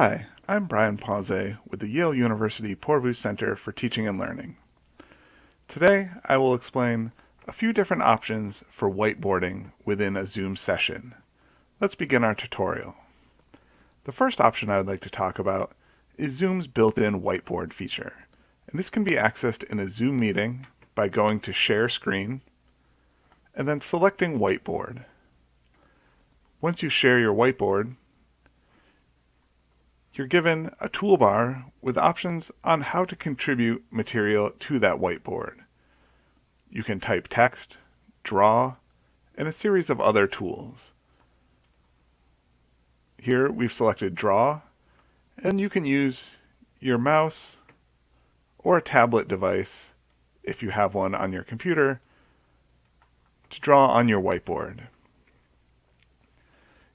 Hi, I'm Brian Pause with the Yale University Poorvu Center for Teaching and Learning. Today I will explain a few different options for whiteboarding within a Zoom session. Let's begin our tutorial. The first option I would like to talk about is Zoom's built-in whiteboard feature. And this can be accessed in a Zoom meeting by going to Share Screen and then selecting Whiteboard. Once you share your whiteboard, you're given a toolbar with options on how to contribute material to that whiteboard. You can type text, draw, and a series of other tools. Here we've selected draw, and you can use your mouse or a tablet device, if you have one on your computer, to draw on your whiteboard.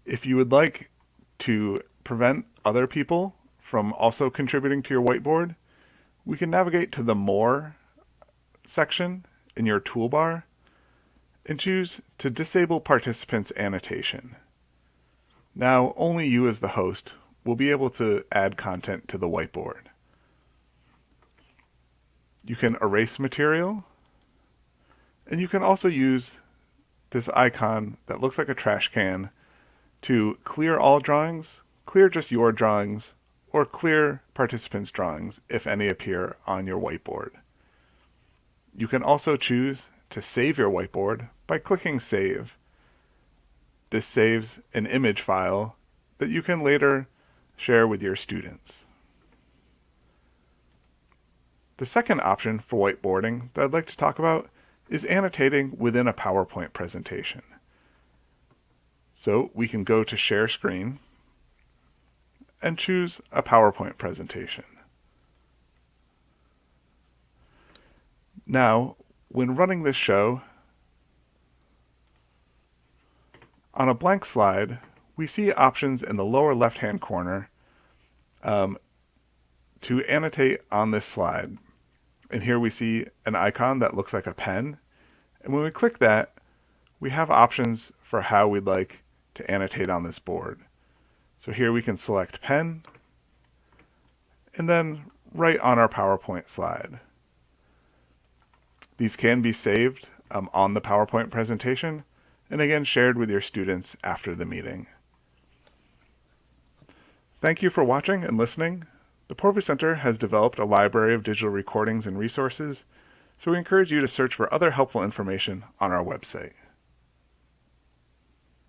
If you would like to prevent other people from also contributing to your whiteboard, we can navigate to the More section in your toolbar and choose to disable participants annotation. Now only you as the host will be able to add content to the whiteboard. You can erase material and you can also use this icon that looks like a trash can to clear all drawings clear just your drawings, or clear participants' drawings if any appear on your whiteboard. You can also choose to save your whiteboard by clicking Save. This saves an image file that you can later share with your students. The second option for whiteboarding that I'd like to talk about is annotating within a PowerPoint presentation. So we can go to Share Screen and choose a PowerPoint presentation. Now, when running this show, on a blank slide, we see options in the lower left-hand corner um, to annotate on this slide. And here we see an icon that looks like a pen. And when we click that, we have options for how we'd like to annotate on this board. So here we can select pen and then write on our PowerPoint slide. These can be saved um, on the PowerPoint presentation and again shared with your students after the meeting. Thank you for watching and listening. The Poorvu Center has developed a library of digital recordings and resources, so we encourage you to search for other helpful information on our website.